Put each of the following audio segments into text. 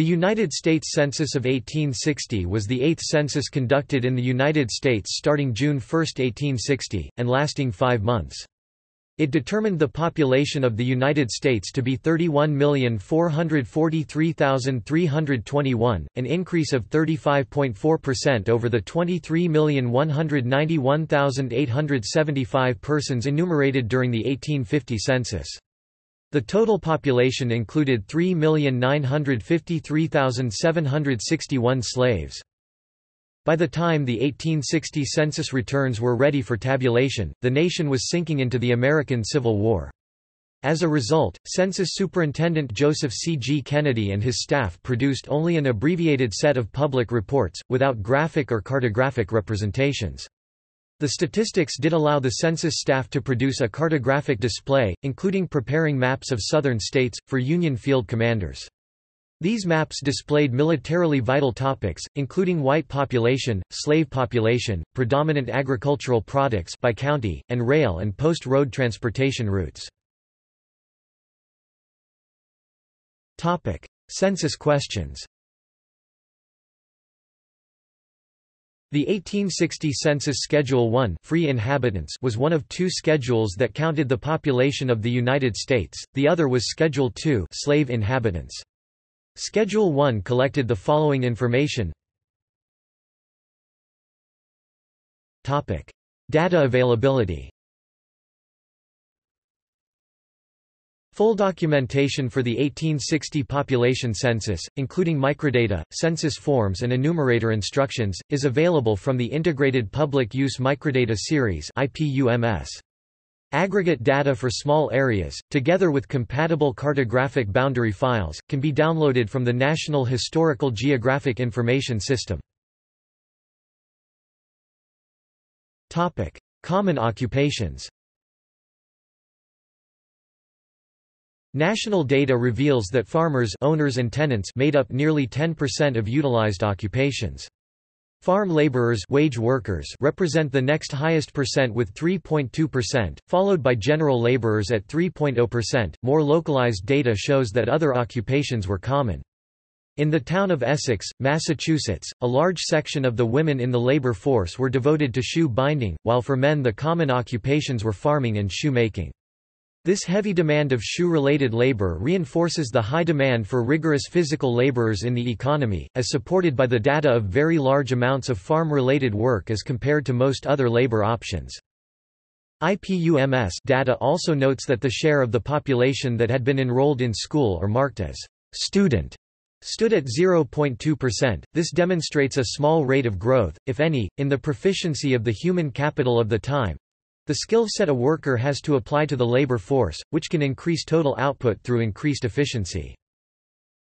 The United States Census of 1860 was the eighth census conducted in the United States starting June 1, 1860, and lasting five months. It determined the population of the United States to be 31,443,321, an increase of 35.4% over the 23,191,875 persons enumerated during the 1850 census. The total population included 3,953,761 slaves. By the time the 1860 census returns were ready for tabulation, the nation was sinking into the American Civil War. As a result, Census Superintendent Joseph C. G. Kennedy and his staff produced only an abbreviated set of public reports, without graphic or cartographic representations. The statistics did allow the census staff to produce a cartographic display, including preparing maps of southern states, for Union field commanders. These maps displayed militarily vital topics, including white population, slave population, predominant agricultural products by county, and rail and post-road transportation routes. Census questions The 1860 Census Schedule 1 free inhabitants was one of two schedules that counted the population of the United States, the other was Schedule 2 slave inhabitants. Schedule 1 collected the following information. Data availability Full documentation for the 1860 population census, including microdata, census forms and enumerator instructions, is available from the Integrated Public Use Microdata Series IPUMS. Aggregate data for small areas, together with compatible cartographic boundary files, can be downloaded from the National Historical Geographic Information System. Common occupations National data reveals that farmers owners and tenants made up nearly 10% of utilized occupations. Farm laborers wage workers represent the next highest percent with 3.2%, followed by general laborers at 3.0%. More localized data shows that other occupations were common. In the town of Essex, Massachusetts, a large section of the women in the labor force were devoted to shoe binding, while for men the common occupations were farming and shoemaking. This heavy demand of shoe-related labor reinforces the high demand for rigorous physical laborers in the economy, as supported by the data of very large amounts of farm-related work as compared to most other labor options. IPUMS data also notes that the share of the population that had been enrolled in school or marked as student stood at 0.2%. This demonstrates a small rate of growth, if any, in the proficiency of the human capital of the time, the skill set a worker has to apply to the labor force, which can increase total output through increased efficiency.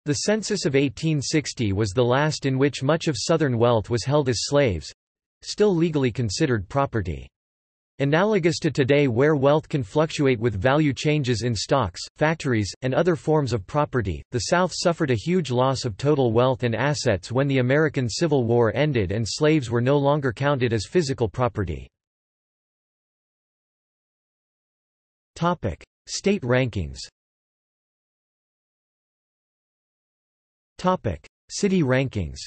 The census of 1860 was the last in which much of Southern wealth was held as slaves—still legally considered property. Analogous to today where wealth can fluctuate with value changes in stocks, factories, and other forms of property, the South suffered a huge loss of total wealth and assets when the American Civil War ended and slaves were no longer counted as physical property. Topic: State rankings. Topic: City rankings.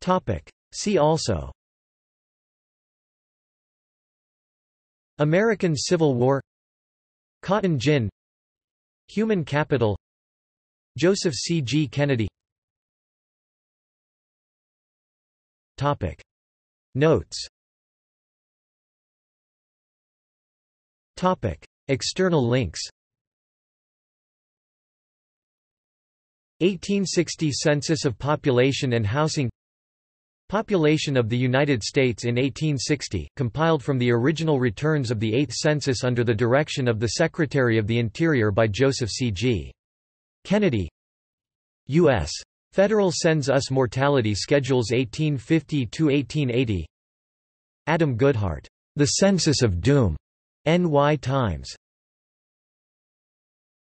Topic: See also. American Civil War Cotton gin Human capital Joseph C. G. Kennedy Topic. Notes External links 1860 Census of Population and Housing Population of the United States in 1860, compiled from the original returns of the 8th census under the direction of the Secretary of the Interior by Joseph C. G. Kennedy U.S. Federal Census U.S. Mortality Schedules 1850–1880 Adam Goodhart, The Census of Doom, NY Times